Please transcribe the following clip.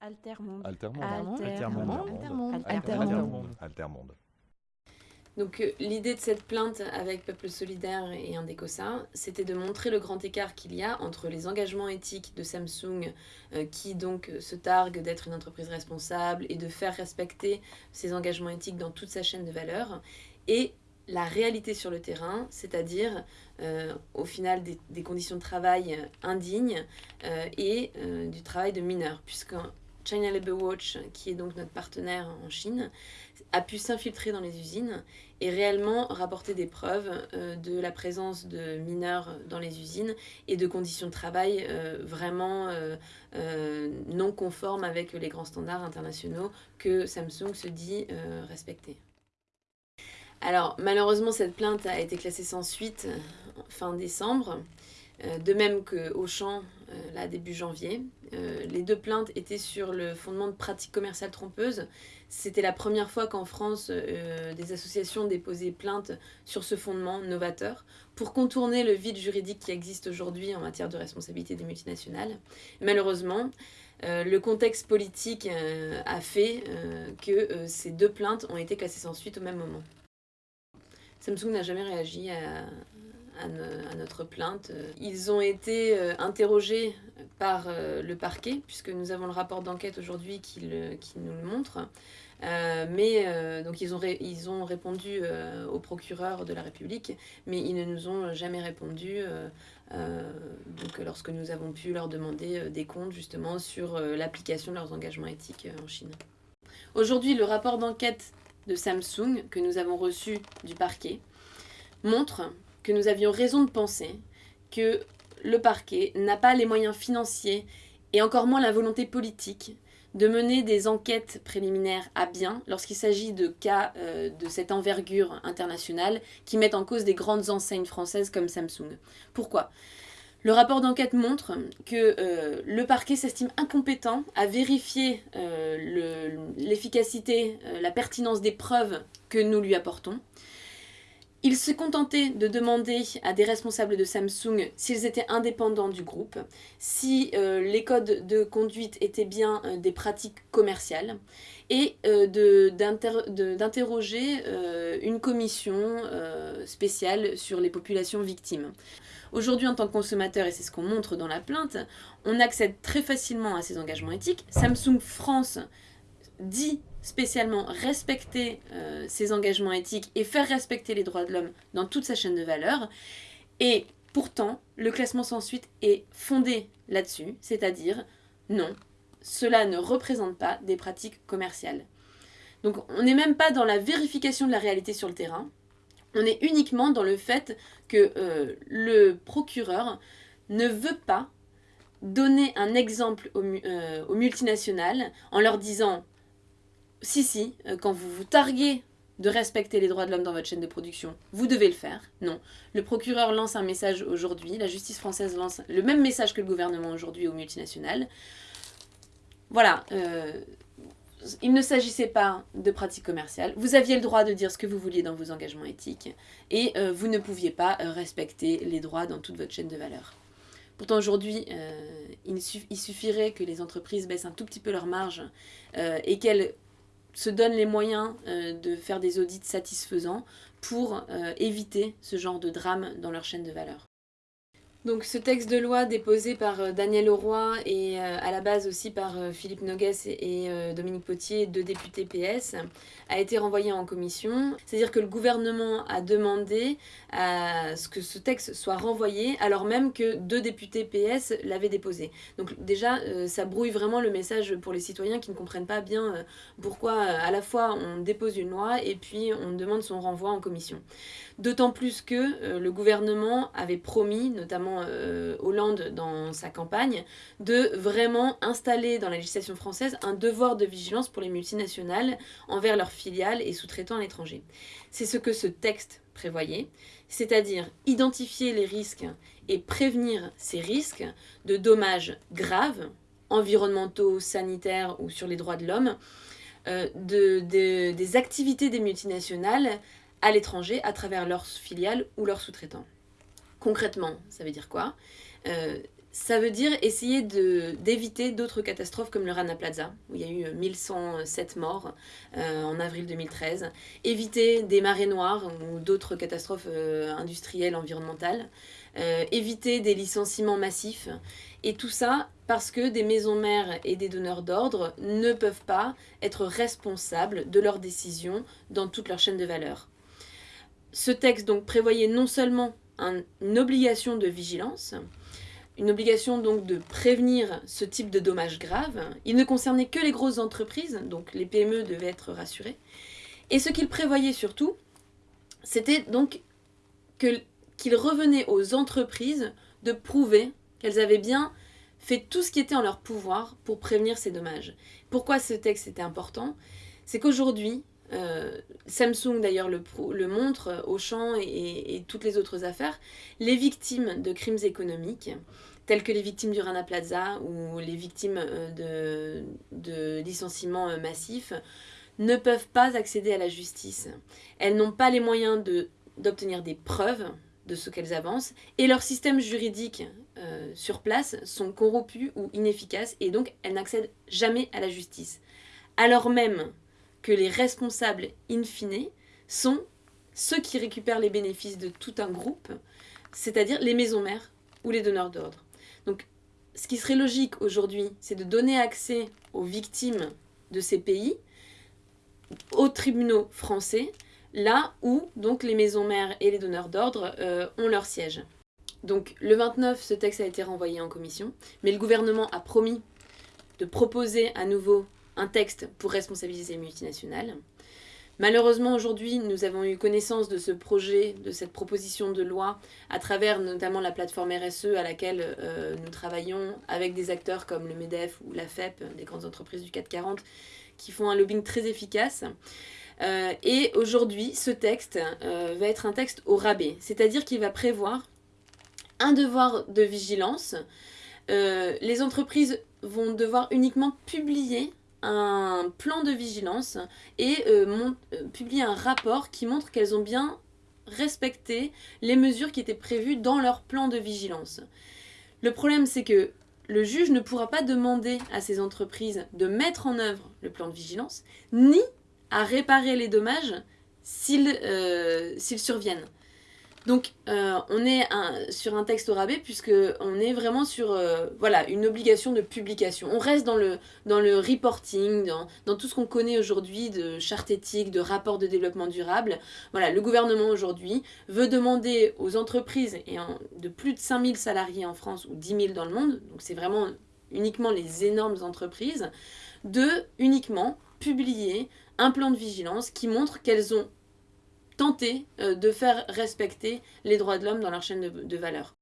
Altermonde. Altermonde. Altermonde. Altermonde. Altermonde. Altermonde. Donc euh, l'idée de cette plainte avec Peuple Solidaire et Indecosa, c'était de montrer le grand écart qu'il y a entre les engagements éthiques de Samsung, euh, qui donc se targue d'être une entreprise responsable et de faire respecter ses engagements éthiques dans toute sa chaîne de valeur, et la réalité sur le terrain, c'est-à-dire euh, au final des, des conditions de travail indignes euh, et euh, du travail de mineurs, puisque China Labour Watch, qui est donc notre partenaire en Chine, a pu s'infiltrer dans les usines et réellement rapporter des preuves euh, de la présence de mineurs dans les usines et de conditions de travail euh, vraiment euh, non conformes avec les grands standards internationaux que Samsung se dit respecter. Alors malheureusement cette plainte a été classée sans suite fin décembre, de même que Auchan là début janvier. Euh, les deux plaintes étaient sur le fondement de pratiques commerciales trompeuses. C'était la première fois qu'en France euh, des associations déposaient plainte sur ce fondement novateur pour contourner le vide juridique qui existe aujourd'hui en matière de responsabilité des multinationales. Malheureusement, euh, le contexte politique a fait que ces deux plaintes ont été classées sans suite au même moment. Samsung n'a jamais réagi à, notre plainte. Ils ont été interrogés par euh, le parquet, puisque nous avons le rapport d'enquête aujourd'hui qui, qui nous le montre. Euh, mais euh, donc ils ont, ils ont répondu au procureur de la République, mais ils ne nous ont jamais répondu donc, lorsque nous avons pu leur demander des comptes justement sur l'application de leurs engagements éthiques en Chine. Aujourd'hui, le rapport d'enquête de Samsung que nous avons reçu du parquet montre que nous avions raison de penser que le parquet n'a pas les moyens financiers et encore moins la volonté politique de mener des enquêtes préliminaires à bien lorsqu'il s'agit de cas euh, de cette envergure internationale qui mettent en cause des grandes enseignes françaises comme Samsung. Pourquoi? Le rapport d'enquête montre que euh, le parquet s'estime incompétent à vérifier euh, le- l'efficacité, la pertinence des preuves que nous lui apportons. Il se contentait de demander à des responsables de Samsung s'ils étaient indépendants du groupe, si euh, les codes de conduite étaient bien euh, des pratiques commerciales, et euh, d'interroger une commission spéciale sur les populations victimes. Aujourd'hui, en tant que consommateur, et c'est ce qu'on montre dans la plainte, on accède très facilement à ces engagements éthiques. Samsung France dit spécialement respecter euh, ses engagements éthiques et faire respecter les droits de l'homme dans toute sa chaîne de valeur. Et pourtant, le classement sans suite est fondé là-dessus, c'est-à-dire non, cela ne représente pas des pratiques commerciales. Donc on n'est même pas dans la vérification de la réalité sur le terrain, on est uniquement dans le fait que euh, le procureur ne veut pas donner un exemple aux, euh, aux multinationales en leur disant si si, euh, quand vous vous targuez de respecter les droits de l'homme dans votre chaîne de production, vous devez le faire. Non. Le procureur lance un message aujourd'hui, la justice française lance le même message que le gouvernement aujourd'hui aux multinationales. Voilà, euh, il ne s'agissait pas de pratiques commerciales. Vous aviez le droit de dire ce que vous vouliez dans vos engagements éthiques et euh, vous ne pouviez pas respecter les droits dans toute votre chaîne de valeur. Pourtant aujourd'hui, il, suff- il suffirait que les entreprises baissent un tout petit peu leurs marges euh, et qu'elles se donnent les moyens euh, de faire des audits satisfaisants pour euh, éviter ce genre de drame dans leur chaîne de valeur. Donc ce texte de loi déposé par euh, Daniel Auroy et euh, à la base aussi par euh, Philippe Nogues et, Dominique Potier, deux députés PS, a été renvoyé en commission. C'est-à-dire que le gouvernement a demandé à ce que ce texte soit renvoyé alors même que deux députés PS l'avaient déposé. Donc déjà, ça brouille vraiment le message pour les citoyens qui ne comprennent pas bien pourquoi à la fois on dépose une loi et puis on demande son renvoi en commission. D'autant plus que le gouvernement avait promis, notamment euh, Hollande dans sa campagne, de vraiment installer dans la législation française un devoir de vigilance pour les multinationales envers leurs filiales et sous-traitants à l'étranger. C'est ce que ce texte prévoyait, c'est-à-dire identifier les risques et prévenir ces risques de dommages graves, environnementaux, sanitaires ou sur les droits de l'homme, euh, de, de- des activités des multinationales à l'étranger à travers leurs filiales ou leurs sous-traitants. Concrètement, ça veut dire quoi Euh, ça veut dire essayer d'éviter d'autres catastrophes comme le Rana Plaza, où il y a eu 1107 morts euh, en avril 2013. Éviter des marées noires ou d'autres catastrophes euh, industrielles, environnementales. Euh, éviter des licenciements massifs. Et tout ça parce que des maisons mères et des donneurs d'ordre ne peuvent pas être responsables de leurs décisions dans toute leur chaîne de valeur. Ce texte donc prévoyait non seulement une obligation de vigilance, une obligation donc de prévenir ce type de dommages graves. Il ne concernait que les grosses entreprises, donc les PME devaient être rassurées. Et ce qu'il prévoyait surtout, c'était donc qu'il revenait aux entreprises de prouver qu'elles avaient bien fait tout ce qui était en leur pouvoir pour prévenir ces dommages. Pourquoi ce texte était important? C'est qu'aujourd'hui, euh, Samsung d'ailleurs le, montre, Auchan et, et, toutes les autres affaires, les victimes de crimes économiques, telles que les victimes du Rana Plaza ou les victimes euh, de, licenciements euh, massifs, ne peuvent pas accéder à la justice. Elles n'ont pas les moyens d'obtenir des preuves de ce qu'elles avancent et leurs systèmes juridiques sur place sont corrompus ou inefficaces et donc elles n'accèdent jamais à la justice. Alors même que les responsables in fine sont ceux qui récupèrent les bénéfices de tout un groupe, c'est-à-dire les maisons mères ou les donneurs d'ordre. Donc, ce qui serait logique aujourd'hui, c'est de donner accès aux victimes de ces pays aux tribunaux français, là où donc les maisons mères et les donneurs d'ordre euh, ont leur siège. Donc le 29, ce texte a été renvoyé en commission, mais le gouvernement a promis de proposer à nouveau un texte pour responsabiliser les multinationales. Malheureusement, aujourd'hui, nous avons eu connaissance de ce projet, de cette proposition de loi, à travers notamment la plateforme RSE à laquelle euh, nous travaillons avec des acteurs comme le MEDEF ou la FEP, des grandes entreprises du 440, qui font un lobbying très efficace. Euh, et aujourd'hui, ce texte euh, va être un texte au rabais, c'est-à-dire qu'il va prévoir un devoir de vigilance. les entreprises vont devoir uniquement publier un plan de vigilance et euh, euh, publier un rapport qui montre qu'elles ont bien respecté les mesures qui étaient prévues dans leur plan de vigilance. Le problème, c'est que le juge ne pourra pas demander à ces entreprises de mettre en œuvre le plan de vigilance, ni à réparer les dommages s'ils euh, surviennent. Donc euh, on est sur un texte au rabais puisqu'on est vraiment sur euh, voilà, une obligation de publication. On reste dans le, dans le reporting, dans, tout ce qu'on connaît aujourd'hui de charte éthique, de rapport de développement durable. Voilà, le gouvernement aujourd'hui veut demander aux entreprises et de plus de 5000 salariés en France ou 10 000 dans le monde, donc c'est vraiment uniquement les énormes entreprises, de uniquement publier un plan de vigilance qui montre qu'elles ont tenter euh, de faire respecter les droits de l'homme dans leur chaîne de, de valeur.